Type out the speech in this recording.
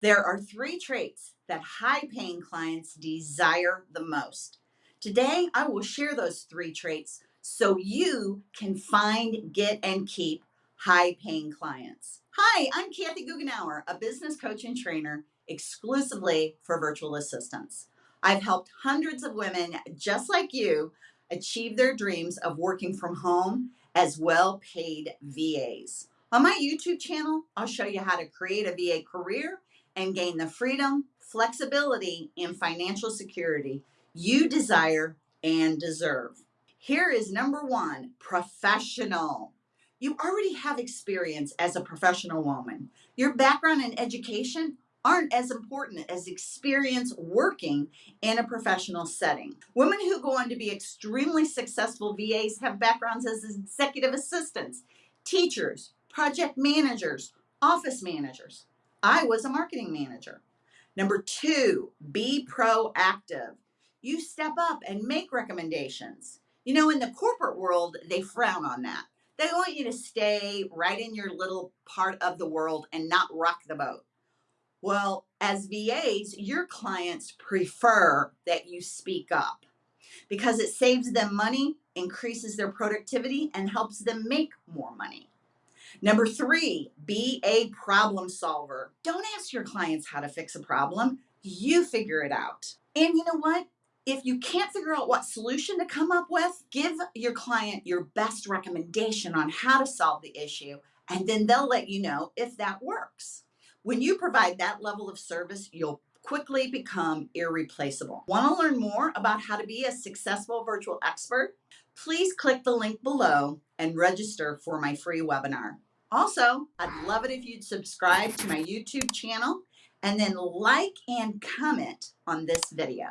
There are three traits that high paying clients desire the most. Today, I will share those three traits so you can find, get, and keep high paying clients. Hi, I'm Kathy Goughenour, a business coach and trainer exclusively for virtual assistants. I've helped hundreds of women just like you achieve their dreams of working from home as well paid VAs. On my YouTube channel, I'll show you how to create a VA career and gain the freedom, flexibility, and financial security you desire and deserve. Here is number one professional. You already have experience as a professional woman. Your background and education aren't as important as experience working in a professional setting. Women who go on to be extremely successful VAs have backgrounds as executive assistants, teachers, project managers, office managers. I was a marketing manager. Number two, be proactive. You step up and make recommendations. You know, in the corporate world, they frown on that. They want you to stay right in your little part of the world and not rock the boat. Well, as VAs, your clients prefer that you speak up because it saves them money, increases their productivity, and helps them make more money. Number three, be a problem solver. Don't ask your clients how to fix a problem. You figure it out. And you know what? If you can't figure out what solution to come up with, give your client your best recommendation on how to solve the issue, and then they'll let you know if that works. When you provide that level of service, you'll quickly become irreplaceable. Want to learn more about how to be a successful virtual expert? Please click the link below and register for my free webinar. Also, I'd love it if you'd subscribe to my YouTube channel and then like and comment on this video.